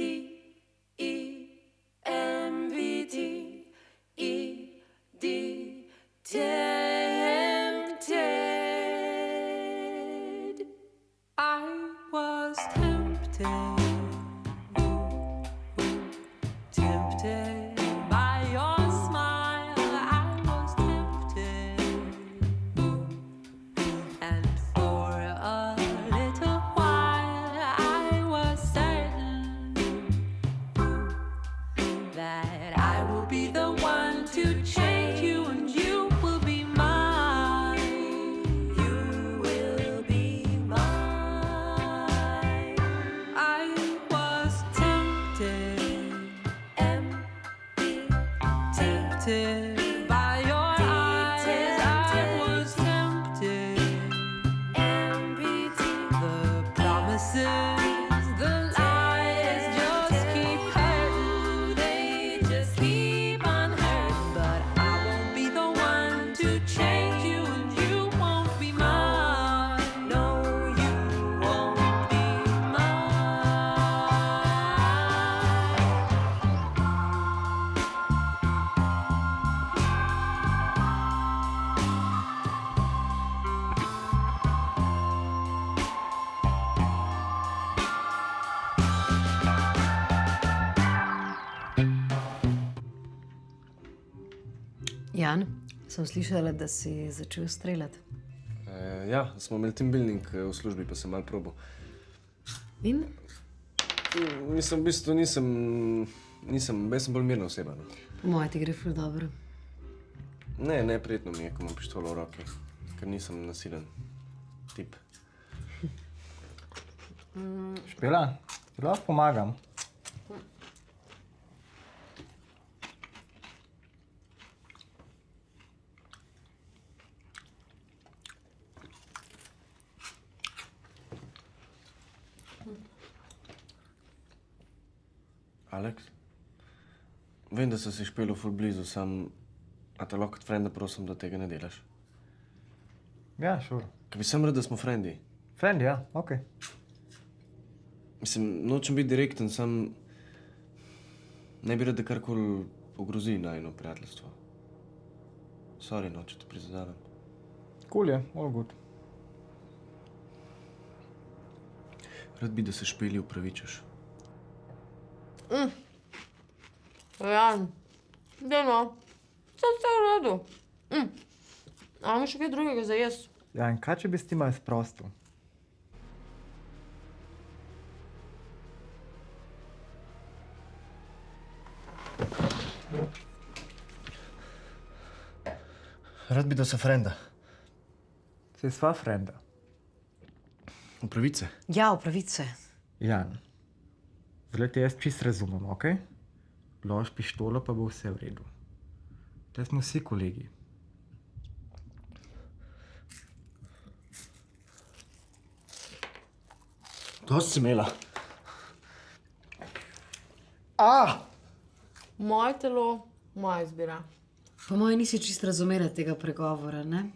E M V T E D. I was tempted Jan, sem slišala, da si začel streljati. E, ja, smo imeli team building eh, v službi, pa sem malo probo. In? Mislim, v bistvu nisem, nisem, jaz sem bolj mirna oseba. No. Po mojem ti gre ful dobro. Ne, ne, prijetno mi je, ko imam pištolo v roki, ker nisem nasilen tip. Špela, ti lahko pomagam. Aleks? Vem, da si si špelo ful blizu, sam, a te lahko kot frenda prosim, da tega ne delaš. Ja, šur. Ker bi sem rad, da smo frendi. Friend, ja, ok. Mislim, nočem biti direkten, sam ne bi rad, da karkoli ogrozi najno prijateljstvo. Sorry, no, če te prizadevam. Cool je, all good. Rad bi, da se špeli upravičaš. Jan, deno, vse ste v redu. Mm. Imamo še kaj drugega za jesti? Ja, in kaj če bi s tim malo sprostil? Rad bi, da se frenda. Se sva frenda. Upravice. Ja, upravice. Jan, zdaj jaz čist razumem, ok? Lož pištolo, pa bo vse v redu. Te smo vsi kolegi. To si imela. Moje telo, moja izbira. Po mojem nisi čist razumela tega pregovora, ne?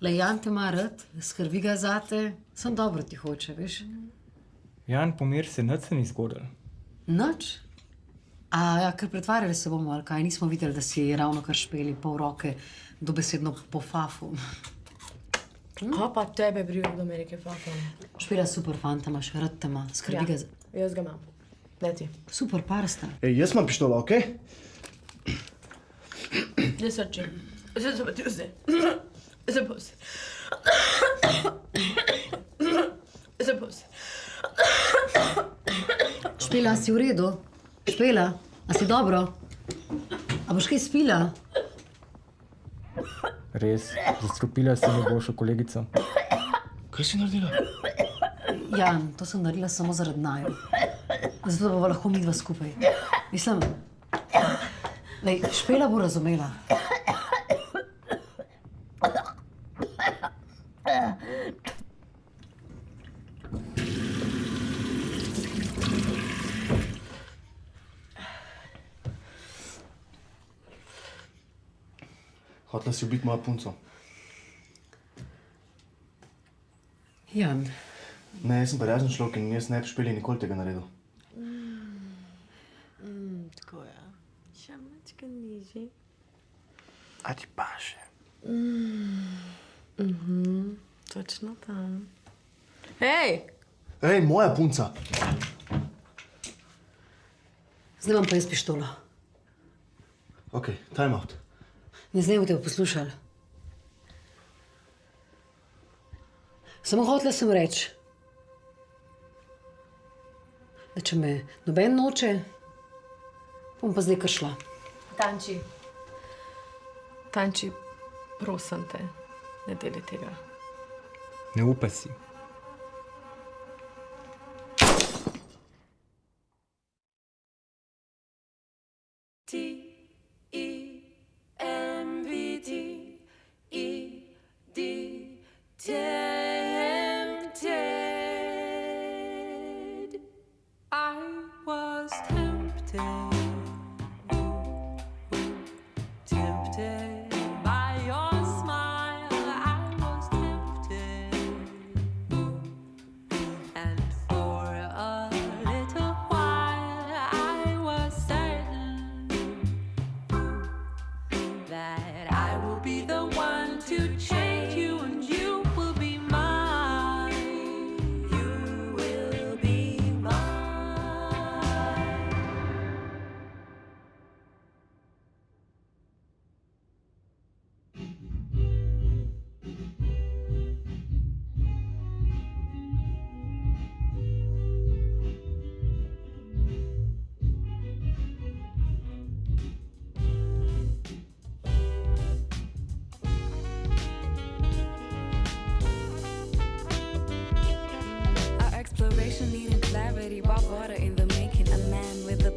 Le Jan te ima rad, skrbi ga zate, sem dobro ti hoče, veš? Jan, pomir se, nič se ni zgodil. Noč? A ja, ker pretvarjali se bomo, ali kaj, nismo videli, da si ravno kar špeli pol roke, dobesedno po fafu. A pa tebe briga do Amerike, fakam. Špela super fanta, imaš rad te ima, skrbi Ja, ga za... jaz ga imam. Ne ti. Super par sta. Ej, jaz imam pištolo, ok? Ne srči. Zdaj se pa ti vse. Zdaj pa vse. Zdaj pa vse. Špela, si v redu? Špela, a si dobro? A boš kaj spila? Res, zastrupila si mi boljšo kolegico. Kaj si naredila? Jan, to sem naredila samo zaradi naju. Zato bova lahko midva skupaj. Mislim, lej, Špela bo razumela. Hotla si ubiti mojo punco. Jan. Ne, jaz sem pa razen človek in jaz ne bi špeli nikoli tega naredil. Mm, mm, tako ja. Še mačka nižji. A ti pa še? Mm, mm -hmm, točno tam. Hej! Hej, moja punca! Zdaj imam pa jaz pištolo. Ok, time out. Ne zdaj boste poslušali. Samo hotela sem reči, da če me noben noče, bom pa zdaj kar šla. Tanči. Tanči, prosim te, ne deli tega. Ne upa si. That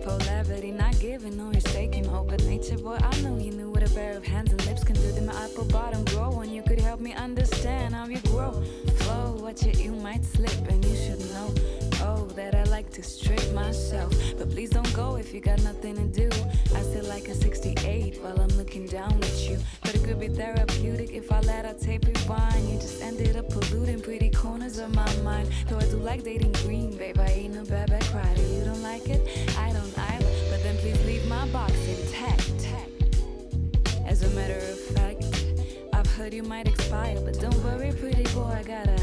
polarity, not giving, no, he's taking. Open nature, boy, I know you knew what a pair of hands and lips can do. Did my apple bottom grow? And you could help me understand to strip myself. But please don't go if you got nothing to do. I still like a 68 while I'm looking down at you. But it could be therapeutic if I let our tape rewind. You just ended up polluting pretty corners of my mind. Though I do like dating green, babe, I ain't a bad bad crier. You don't like it? I don't either. But then please leave my box intact. As a matter of fact, I've heard you might expire, but don't worry, pretty boy, I got a